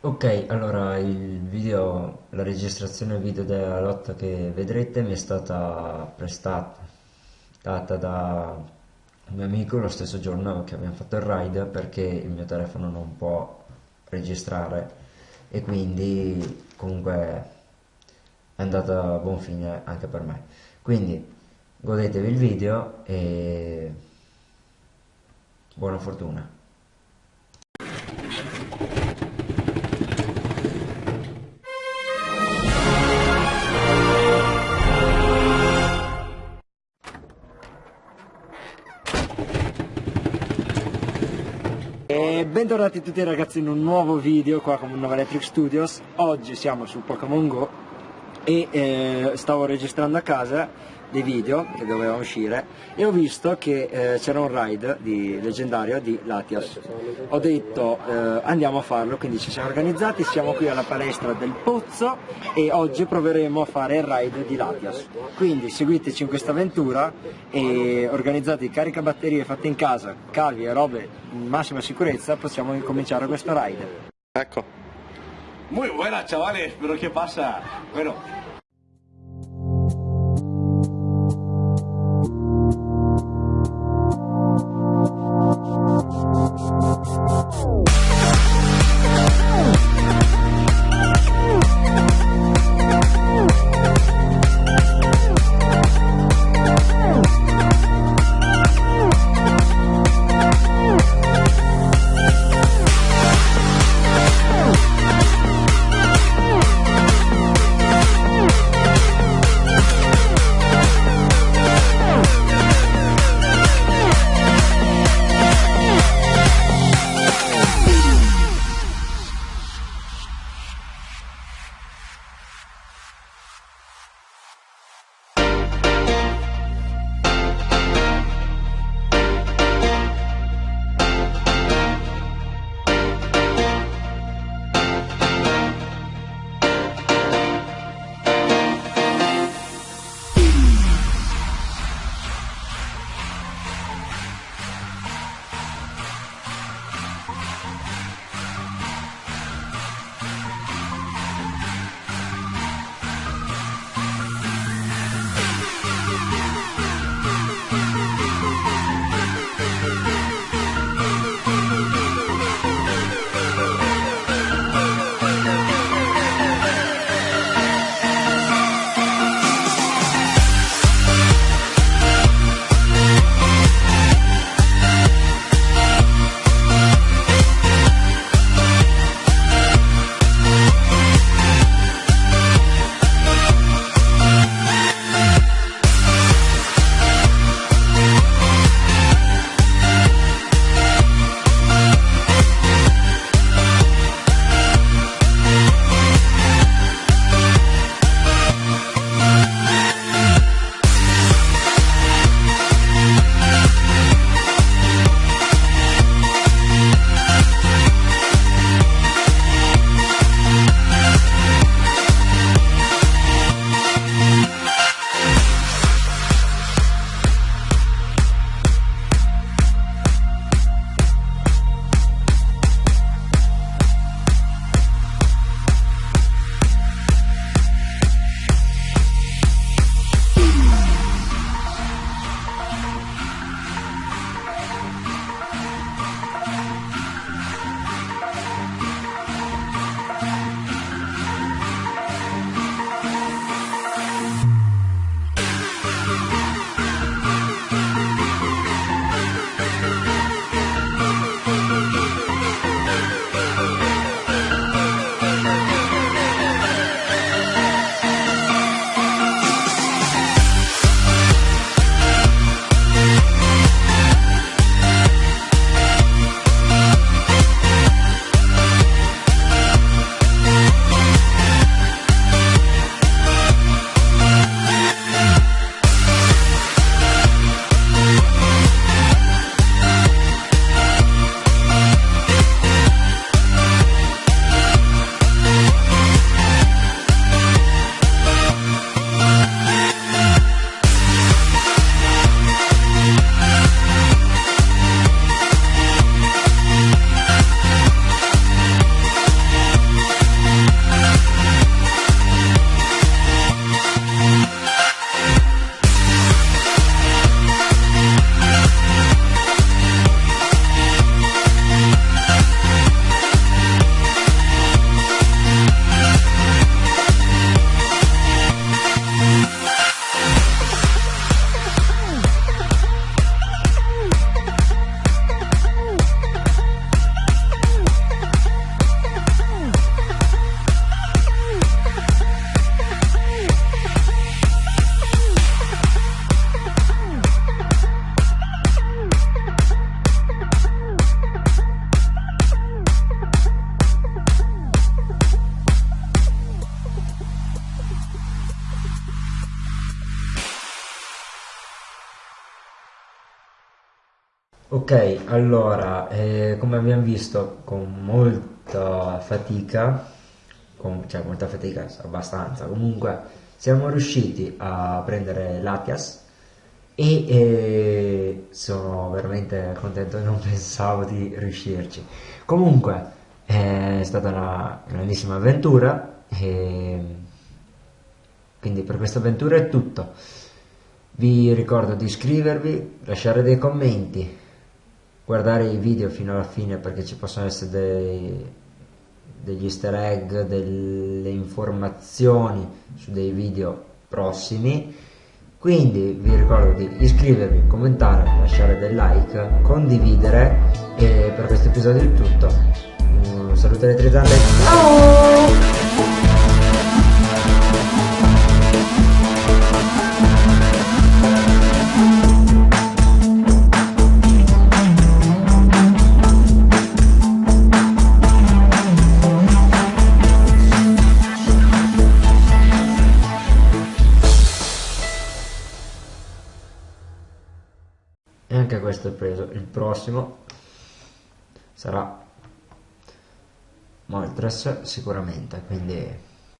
Ok, allora il video, la registrazione video della lotta che vedrete mi è stata prestata data da un mio amico lo stesso giorno che abbiamo fatto il ride perché il mio telefono non può registrare e quindi comunque è andata a buon fine anche per me. Quindi godetevi il video e buona fortuna. E bentornati tutti ragazzi in un nuovo video qua con Nova Electric Studios. Oggi siamo su Pokémon Go e eh, stavo registrando a casa dei video che dovevano uscire e ho visto che eh, c'era un ride di, leggendario di Latias. Ho detto eh, andiamo a farlo quindi ci siamo organizzati siamo qui alla palestra del Pozzo e oggi proveremo a fare il ride di Latias. Quindi seguiteci in questa avventura e organizzati caricabatterie fatte in casa cavi e robe in massima sicurezza possiamo incominciare questo ride. Ecco. Muy buena, chavales, pero ¿qué pasa? Bueno, Ok, allora, eh, come abbiamo visto, con molta fatica, con, cioè molta fatica, abbastanza, comunque siamo riusciti a prendere l'Atias e eh, sono veramente contento, non pensavo di riuscirci. Comunque è stata una grandissima avventura e quindi per questa avventura è tutto. Vi ricordo di iscrivervi, lasciare dei commenti, guardare i video fino alla fine perché ci possono essere dei, degli easter egg, delle informazioni su dei video prossimi. Quindi vi ricordo di iscrivervi, commentare, lasciare del like, condividere e per questo episodio è tutto. Un saluto elettrizzante. Ciao! Anche questo è preso. Il prossimo sarà Moltres sicuramente quindi